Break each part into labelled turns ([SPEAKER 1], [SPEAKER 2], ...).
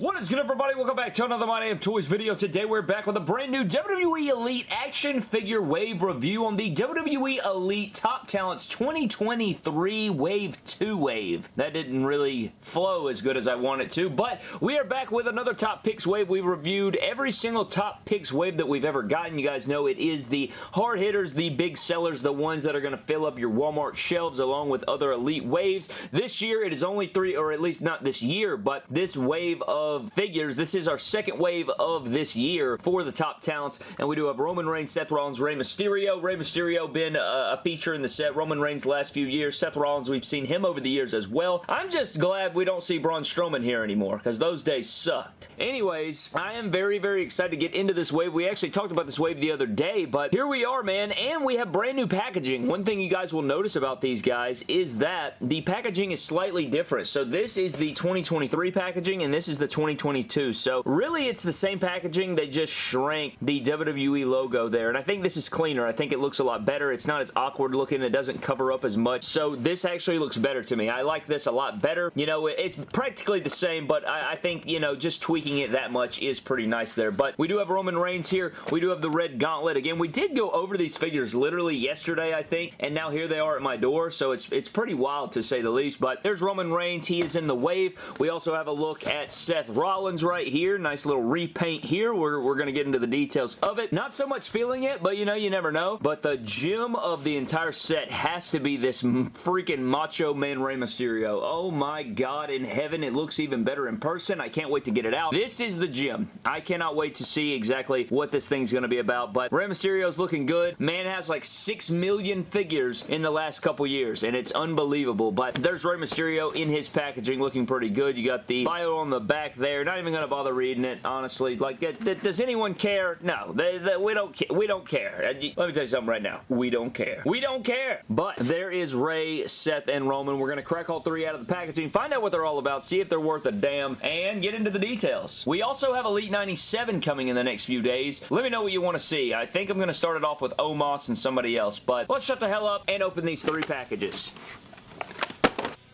[SPEAKER 1] What is good everybody? Welcome back to another My Damn Toys video. Today we're back with a brand new WWE Elite action figure wave review on the WWE Elite Top Talents 2023 Wave 2 wave. That didn't really flow as good as I wanted to, but we are back with another Top Picks wave. We reviewed every single Top Picks wave that we've ever gotten. You guys know it is the hard hitters, the big sellers, the ones that are going to fill up your Walmart shelves along with other Elite waves. This year it is only three, or at least not this year, but this wave of of figures. This is our second wave of this year for the top talents, and we do have Roman Reigns, Seth Rollins, Rey Mysterio. Rey Mysterio been a, a feature in the set. Roman Reigns last few years. Seth Rollins, we've seen him over the years as well. I'm just glad we don't see Braun Strowman here anymore, because those days sucked. Anyways, I am very, very excited to get into this wave. We actually talked about this wave the other day, but here we are, man, and we have brand new packaging. One thing you guys will notice about these guys is that the packaging is slightly different. So this is the 2023 packaging, and this is the 2022. So really it's the same packaging. They just shrank the WWE logo there. And I think this is cleaner. I think it looks a lot better. It's not as awkward looking. It doesn't cover up as much. So this actually looks better to me. I like this a lot better. You know, it's practically the same, but I, I think, you know, just tweaking it that much is pretty nice there. But we do have Roman Reigns here. We do have the red gauntlet. Again, we did go over these figures literally yesterday, I think, and now here they are at my door, so it's, it's pretty wild to say the least. But there's Roman Reigns. He is in the wave. We also have a look at Seth Rollins right here. Nice little repaint here. We're, we're going to get into the details of it. Not so much feeling it, but you know, you never know. But the gem of the entire set has to be this freaking Macho Man Rey Mysterio. Oh my god in heaven, it looks even better in person. I can't wait to get it out. This is the gem. I cannot wait to see exactly what this thing's going to be about, but Rey Mysterio's looking good. Man has like 6 million figures in the last couple years, and it's unbelievable, but there's Rey Mysterio in his packaging looking pretty good. You got the bio on the back there. Not even going to bother reading it, honestly. Like, does anyone care? No, they, they, we don't we don't care. Uh, let me tell you something right now. We don't care. We don't care. But there is Rey, Seth, and Roman. We're going to crack all three out of the packaging, find out what they're all about, see if they're worth a damn, and get into the details. We also have Elite 97 coming in the next few days. Let me know what you want to see. I think I'm going to start it off with Omos and somebody else, but let's shut the hell up and open these three packages.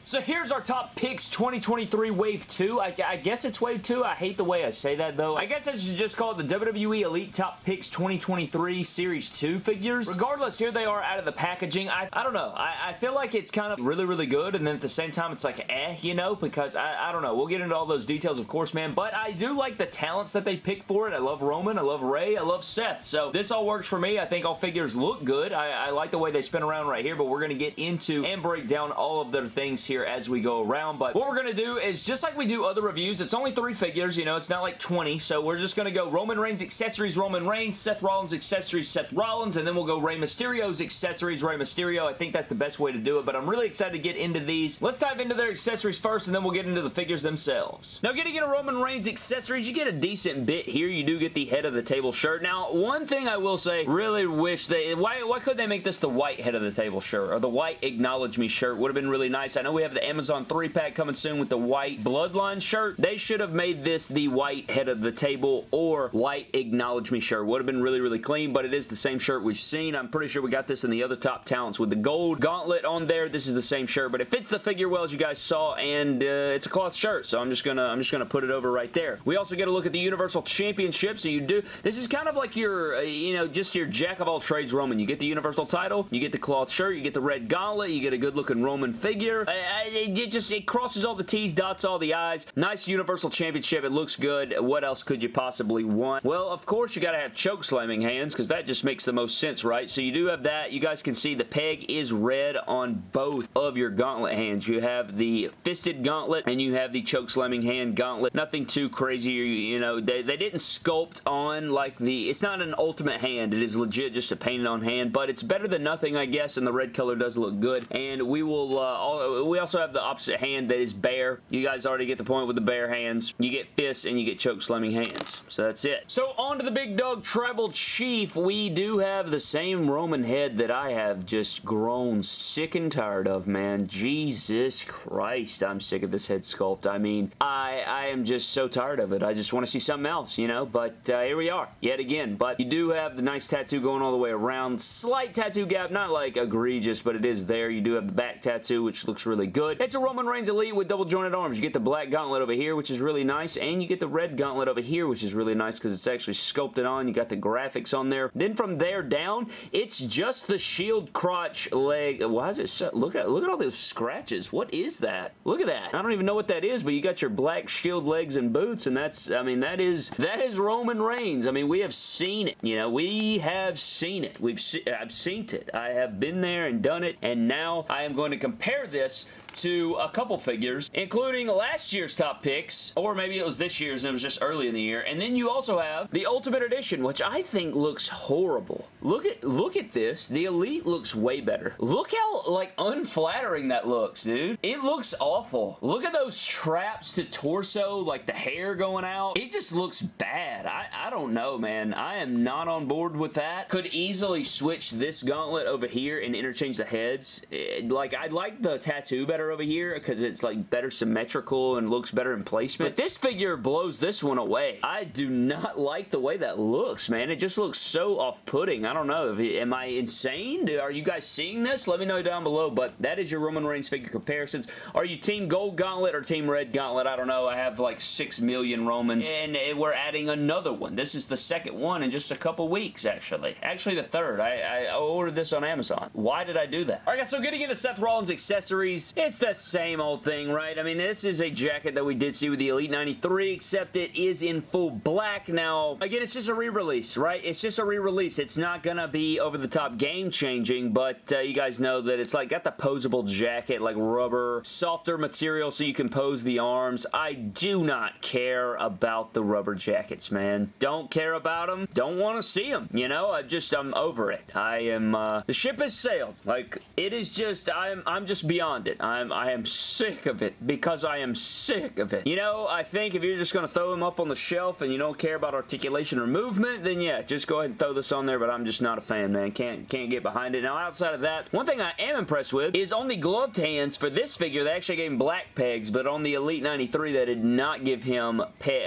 [SPEAKER 1] So here's our top picks 2023 Wave 2. I, I, guess it's Wave 2. I hate the way I say that though. I guess I should just call it the WWE Elite Top Picks 2023 Series 2 figures. Regardless, here they are out of the packaging. I, I don't know. I, I feel like it's kind of really, really good and then at the same time it's like eh, you know, because I, I don't know. We'll get into all those details of course, man, but I do like the talents that they pick for it. I love Roman. I love Rey. I love Seth. So this all works for me. I think all figures look good. I, I like the way they spin around right here, but we're going to get into and break down all of their things here here as we go around. But what we're going to do is just like we do other reviews, it's only three figures, you know, it's not like 20. So we're just going to go Roman Reigns accessories, Roman Reigns, Seth Rollins accessories, Seth Rollins, and then we'll go Rey Mysterio's accessories, Rey Mysterio. I think that's the best way to do it, but I'm really excited to get into these. Let's dive into their accessories first, and then we'll get into the figures themselves. Now, getting into Roman Reigns accessories, you get a decent bit here. You do get the head of the table shirt. Now, one thing I will say, really wish they, why, why could they make this the white head of the table shirt, or the white acknowledge me shirt would have been really nice. I know we have the Amazon 3-pack coming soon with the white Bloodline shirt. They should have made this the white head of the table or white Acknowledge Me shirt. Would have been really, really clean, but it is the same shirt we've seen. I'm pretty sure we got this in the other top talents with the gold gauntlet on there. This is the same shirt, but it fits the figure well as you guys saw, and uh, it's a cloth shirt, so I'm just gonna I'm just gonna put it over right there. We also get a look at the Universal Championship, so you do this is kind of like your uh, you know just your jack of all trades Roman. You get the Universal title, you get the cloth shirt, you get the red gauntlet, you get a good looking Roman figure. It just it crosses all the T's, dots all the I's. Nice Universal Championship. It looks good. What else could you possibly want? Well, of course, you got to have choke slamming hands because that just makes the most sense, right? So you do have that. You guys can see the peg is red on both of your gauntlet hands. You have the fisted gauntlet and you have the choke slamming hand gauntlet. Nothing too crazy. You know, they, they didn't sculpt on like the... It's not an ultimate hand. It is legit just a painted on hand, but it's better than nothing, I guess, and the red color does look good. And we will... Uh, all, we also have the opposite hand that is bare. You guys already get the point with the bare hands. You get fists and you get choke slamming hands. So that's it. So on to the big dog tribal chief. We do have the same Roman head that I have just grown sick and tired of, man. Jesus Christ, I'm sick of this head sculpt. I mean, I, I am just so tired of it. I just want to see something else, you know? But uh, here we are, yet again. But you do have the nice tattoo going all the way around. Slight tattoo gap, not like egregious, but it is there. You do have the back tattoo, which looks really good. It's a Roman Reigns Elite with double jointed arms. You get the black gauntlet over here, which is really nice, and you get the red gauntlet over here, which is really nice because it's actually sculpted on. You got the graphics on there. Then from there down, it's just the shield crotch leg. Why is it so... Look at, look at all those scratches. What is that? Look at that. I don't even know what that is, but you got your black shield legs and boots, and that's, I mean, that is, that is Roman Reigns. I mean, we have seen it. You know, we have seen it. We've se I've seen it. I have been there and done it, and now I am going to compare this to a couple figures, including last year's top picks, or maybe it was this year's and it was just early in the year. And then you also have the Ultimate Edition, which I think looks horrible. Look at look at this. The Elite looks way better. Look how like unflattering that looks, dude. It looks awful. Look at those straps to torso, like the hair going out. It just looks bad. I, I don't know, man. I am not on board with that. Could easily switch this gauntlet over here and interchange the heads. It, like, I like the tattoo better over here because it's like better symmetrical and looks better in placement. But this figure blows this one away. I do not like the way that looks, man. It just looks so off-putting. I don't know. Am I insane? Are you guys seeing this? Let me know down below, but that is your Roman Reigns figure comparisons. Are you Team Gold Gauntlet or Team Red Gauntlet? I don't know. I have like 6 million Romans, and eh, we're adding another one. This is the second one in just a couple weeks, actually. Actually, the third. I, I ordered this on Amazon. Why did I do that? All right, guys, so getting into Seth Rollins accessories, it's it's the same old thing, right? I mean, this is a jacket that we did see with the Elite 93, except it is in full black. Now, again, it's just a re-release, right? It's just a re-release. It's not gonna be over-the-top game-changing, but uh, you guys know that it's like got the posable jacket, like rubber, softer material so you can pose the arms. I do not care about the rubber jackets, man. Don't care about them. Don't want to see them, you know? I just, I'm over it. I am, uh, the ship has sailed. Like, it is just, I'm, I'm just beyond it. I'm I am sick of it because I am sick of it. You know, I think if you're just going to throw them up on the shelf and you don't care about articulation or movement, then yeah, just go ahead and throw this on there, but I'm just not a fan, man. Can't, can't get behind it. Now, outside of that, one thing I am impressed with is on the gloved hands for this figure, they actually gave him black pegs, but on the Elite 93, they did not give him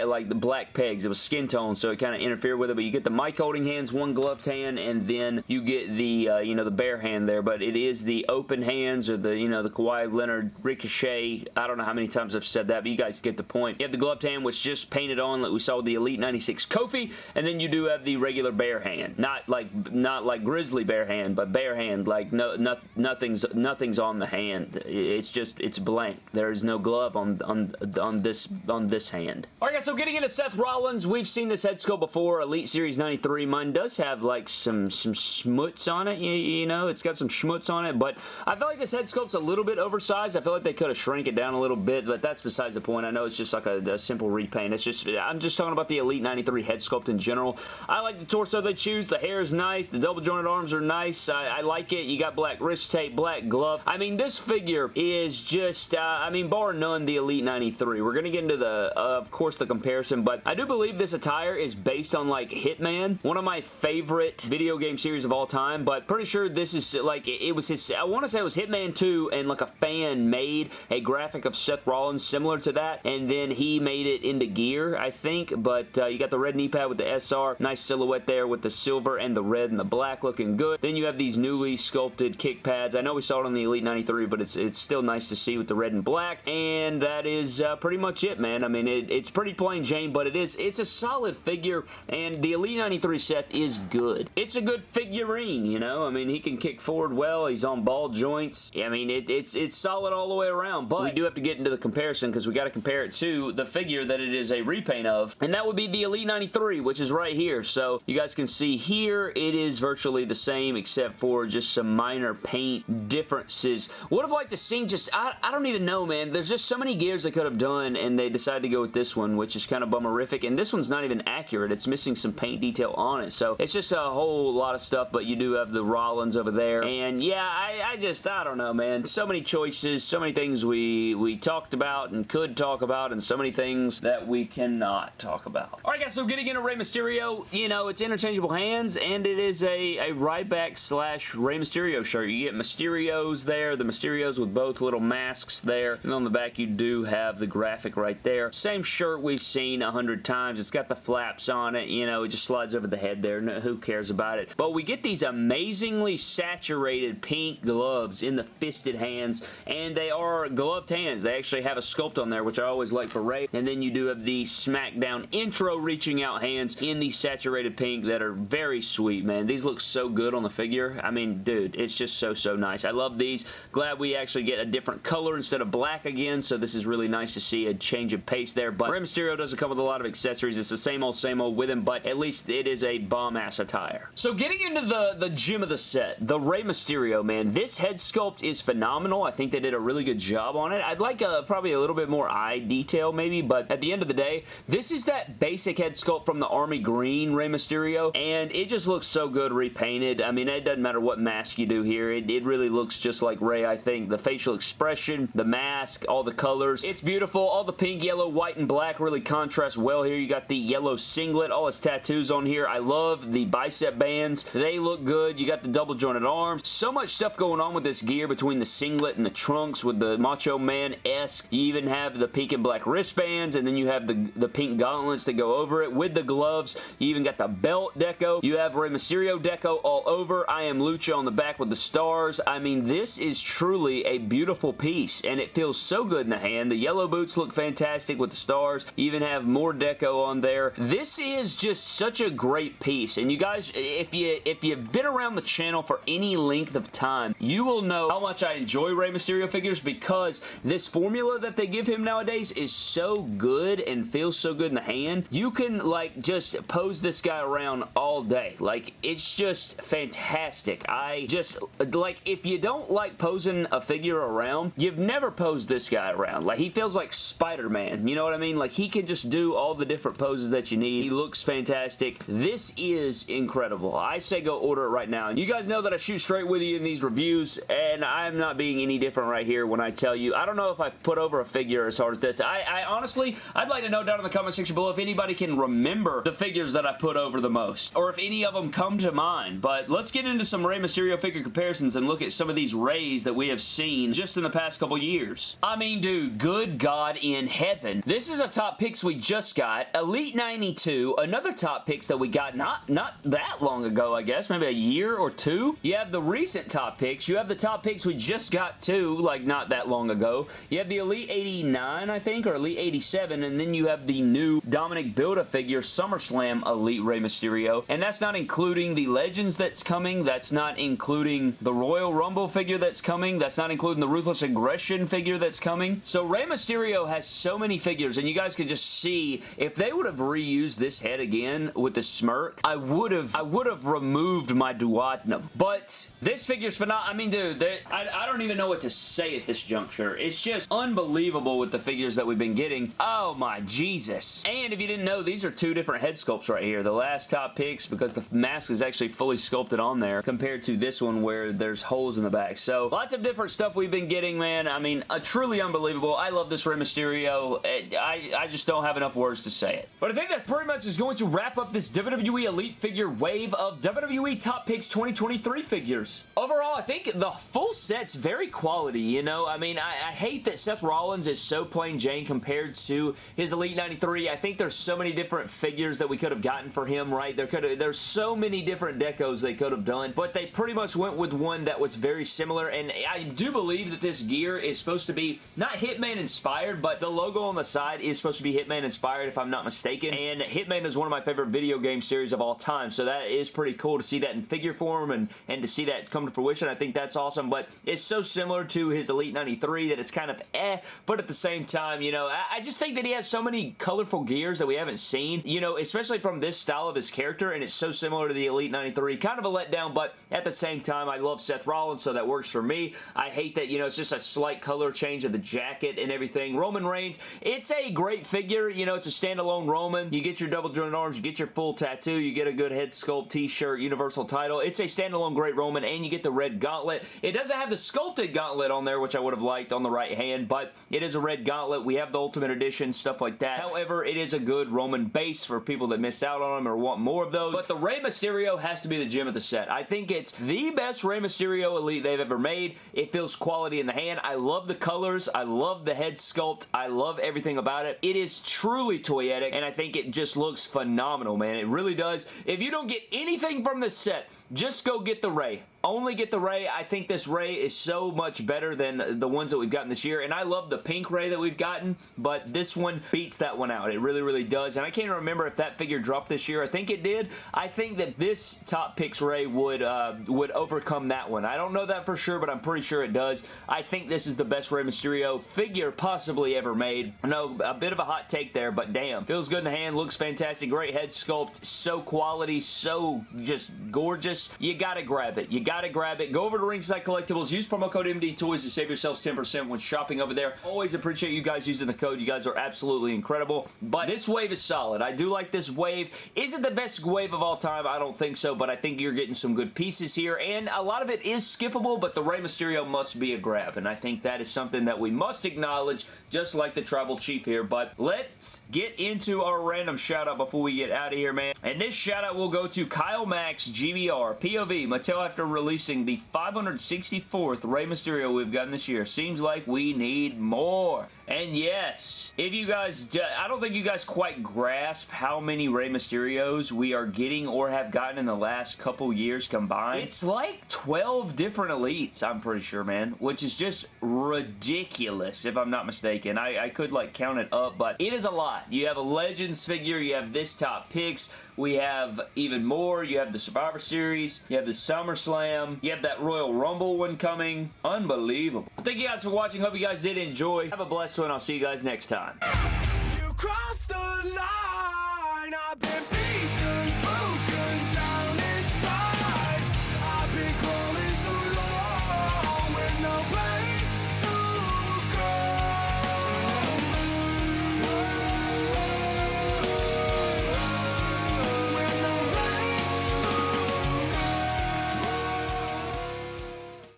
[SPEAKER 1] like the black pegs. It was skin tone, so it kind of interfered with it, but you get the mic holding hands, one gloved hand, and then you get the, uh, you know, the bare hand there, but it is the open hands or the, you know, the Kawhi Leonard Ricochet. I don't know how many times I've said that, but you guys get the point. You have the gloved hand, which just painted on like we saw the Elite 96 Kofi, and then you do have the regular bare hand. Not like not like Grizzly bare hand, but bare hand. Like no, no nothing's nothing's on the hand. It's just it's blank. There is no glove on on on this on this hand. All right, guys. So getting into Seth Rollins, we've seen this head sculpt before. Elite Series 93. Mine does have like some some schmutz on it. You, you know, it's got some schmutz on it, but I feel like this head sculpt's a little bit oversized size. I feel like they could have shrank it down a little bit, but that's besides the point. I know it's just like a, a, simple repaint. It's just, I'm just talking about the Elite 93 head sculpt in general. I like the torso they choose. The hair is nice. The double jointed arms are nice. I, I like it. You got black wrist tape, black glove. I mean, this figure is just, uh, I mean, bar none, the Elite 93. We're going to get into the, uh, of course, the comparison, but I do believe this attire is based on, like, Hitman, one of my favorite video game series of all time, but pretty sure this is, like, it, it was his, I want to say it was Hitman 2 and, like, a fan made a graphic of Seth Rollins similar to that, and then he made it into gear, I think, but uh, you got the red knee pad with the SR, nice silhouette there with the silver and the red and the black looking good. Then you have these newly sculpted kick pads. I know we saw it on the Elite 93, but it's it's still nice to see with the red and black, and that is uh, pretty much it, man. I mean, it, it's pretty plain Jane, but it is it's a solid figure, and the Elite 93 Seth is good. It's a good figurine, you know? I mean, he can kick forward well. He's on ball joints. I mean, it, it's, it's solid all the way around, but we do have to get into the comparison because we got to compare it to the figure that it is a repaint of, and that would be the Elite 93, which is right here. So you guys can see here, it is virtually the same except for just some minor paint differences. Would have liked to see just, I, I don't even know, man. There's just so many gears they could have done, and they decided to go with this one, which is kind of bummerific, and this one's not even accurate. It's missing some paint detail on it, so it's just a whole lot of stuff, but you do have the Rollins over there, and yeah, I, I just, I don't know, man. So many choices so many things we, we talked about and could talk about, and so many things that we cannot talk about. Alright guys, so getting into Rey Mysterio, you know, it's interchangeable hands, and it is a, a Ryback slash Rey Mysterio shirt. You get Mysterios there, the Mysterios with both little masks there, and on the back you do have the graphic right there. Same shirt we've seen a hundred times. It's got the flaps on it, you know, it just slides over the head there. No, who cares about it? But we get these amazingly saturated pink gloves in the fisted hands, and they are gloved hands. They actually have a sculpt on there, which I always like for Rey. and then you do have the SmackDown intro reaching out hands in the saturated pink that are very sweet, man. These look so good on the figure. I mean, dude, it's just so, so nice. I love these. Glad we actually get a different color instead of black again, so this is really nice to see a change of pace there, but Rey Mysterio doesn't come with a lot of accessories. It's the same old, same old with him, but at least it is a bomb-ass attire. So getting into the, the gym of the set, the Rey Mysterio, man, this head sculpt is phenomenal. I think they did a really good job on it. I'd like a, probably a little bit more eye detail maybe, but at the end of the day, this is that basic head sculpt from the Army Green Rey Mysterio, and it just looks so good repainted. I mean, it doesn't matter what mask you do here. It, it really looks just like Rey, I think. The facial expression, the mask, all the colors. It's beautiful. All the pink, yellow, white, and black really contrast well here. You got the yellow singlet, all his tattoos on here. I love the bicep bands. They look good. You got the double jointed arms. So much stuff going on with this gear between the singlet and the trunks with the Macho Man-esque. You even have the pink and black wristbands, and then you have the, the pink gauntlets that go over it with the gloves. You even got the belt deco. You have Rey Mysterio deco all over. I am Lucha on the back with the stars. I mean, this is truly a beautiful piece, and it feels so good in the hand. The yellow boots look fantastic with the stars. You even have more deco on there. This is just such a great piece, and you guys, if, you, if you've been around the channel for any length of time, you will know how much I enjoy Rey Mysterio figures because this formula that they give him nowadays is so good and feels so good in the hand. You can, like, just pose this guy around all day. Like, it's just fantastic. I just, like, if you don't like posing a figure around, you've never posed this guy around. Like, he feels like Spider-Man. You know what I mean? Like, he can just do all the different poses that you need. He looks fantastic. This is incredible. I say go order it right now. You guys know that I shoot straight with you in these reviews, and I'm not being any different right here when I tell you. I don't know if I've put over a figure as hard as this. I, I honestly, I'd like to know down in the comment section below if anybody can remember the figures that I put over the most, or if any of them come to mind. But let's get into some Rey Mysterio figure comparisons and look at some of these Reys that we have seen just in the past couple years. I mean, dude, good God in heaven. This is a top picks we just got. Elite 92, another top picks that we got not, not that long ago, I guess, maybe a year or two. You have the recent top picks. You have the top picks we just got too, like not that long ago. You have the Elite 89, I think, or Elite 87, and then you have the new Dominik Build-A-Figure SummerSlam Elite Rey Mysterio, and that's not including the Legends that's coming. That's not including the Royal Rumble figure that's coming. That's not including the Ruthless Aggression figure that's coming. So Rey Mysterio has so many figures, and you guys can just see if they would have reused this head again with the smirk, I would have I would have removed my duodenum. But this figure's phenomenal. I mean, dude, I, I don't even know what to say at this juncture. It's just unbelievable with the figures that we've been getting. Oh my Jesus. And if you didn't know, these are two different head sculpts right here. The last top picks, because the mask is actually fully sculpted on there, compared to this one where there's holes in the back. So, lots of different stuff we've been getting, man. I mean, a truly unbelievable. I love this Rey Mysterio. I, I just don't have enough words to say it. But I think that pretty much is going to wrap up this WWE Elite figure wave of WWE Top Picks 2023 figures. Overall, I think the full set's very quality, you know? I mean, I, I hate that Seth Rollins is so plain Jane compared to his Elite 93. I think there's so many different figures that we could have gotten for him, right? There could have, there's so many different decos they could have done, but they pretty much went with one that was very similar, and I do believe that this gear is supposed to be not Hitman inspired, but the logo on the side is supposed to be Hitman inspired, if I'm not mistaken, and Hitman is one of my favorite video game series of all time, so that is pretty cool to see that in figure form and, and to see that come to fruition. I think that's awesome, but it's so similar to his Elite 93 that it's kind of eh, but at the same time, you know, I, I just think that he has so many colorful gears that we haven't seen, you know, especially from this style of his character, and it's so similar to the Elite 93. Kind of a letdown, but at the same time, I love Seth Rollins, so that works for me. I hate that, you know, it's just a slight color change of the jacket and everything. Roman Reigns, it's a great figure, you know, it's a standalone Roman. You get your double jointed arms, you get your full tattoo, you get a good head sculpt t-shirt, universal title. It's a standalone great Roman, and you get the red gauntlet. It doesn't have the sculpted gauntlet on there, which I would have liked on the right hand, but it is a red gauntlet. We have the Ultimate Edition, stuff like that. However, it is a good Roman base for people that missed out on them or want more of those. But the Rey Mysterio has to be the gem of the set. I think it's the best Rey Mysterio Elite they've ever made. It feels quality in the hand. I love the colors. I love the head sculpt. I love everything about it. It is truly toyetic, and I think it just looks phenomenal, man. It really does. If you don't get anything from this set, just go get the Rey. Only get the Rey. I think this Rey is so much better than the ones that we've gotten this year, and I love the pink Rey that we've gotten, but this one beats that one out. It really, really does, and I can't remember if that figure dropped this year. I think it did. I think that this Top Picks Rey would, uh, would overcome that one. I don't know that for sure, but I'm pretty sure it does. I think this is the best Rey Mysterio figure possibly ever made. I know, a bit of a hot take there, but damn. Feels good in the hand, looks fantastic, great head sculpt, so quality, so just gorgeous. You gotta grab it. You gotta grab it. Go over to Ringside Collectibles. Use promo code MD Toys to save yourselves 10% when shopping over there. Always appreciate you guys using the code. You guys are absolutely incredible. But this wave is solid. I do like this wave. Is it the best wave of all time? I don't think so, but I think you're getting some good pieces here. And a lot of it is skippable, but the Rey Mysterio must be a grab. And I think that is something that we must acknowledge, just like the Tribal Chief here. But let's get into our random shout out before we get out of here, man. And this shout out will go to Kyle Max GBR. POV, Mattel after releasing the 564th Rey Mysterio we've gotten this year. Seems like we need more. And yes, if you guys, I don't think you guys quite grasp how many Rey Mysterios we are getting or have gotten in the last couple years combined. It's like 12 different Elites, I'm pretty sure, man, which is just ridiculous, if I'm not mistaken. I, I could, like, count it up, but it is a lot. You have a Legends figure, you have this top picks, we have even more. You have the Survivor Series. You have the SummerSlam. You have that Royal Rumble one coming. Unbelievable. Thank you guys for watching. Hope you guys did enjoy. Have a blessed one. I'll see you guys next time.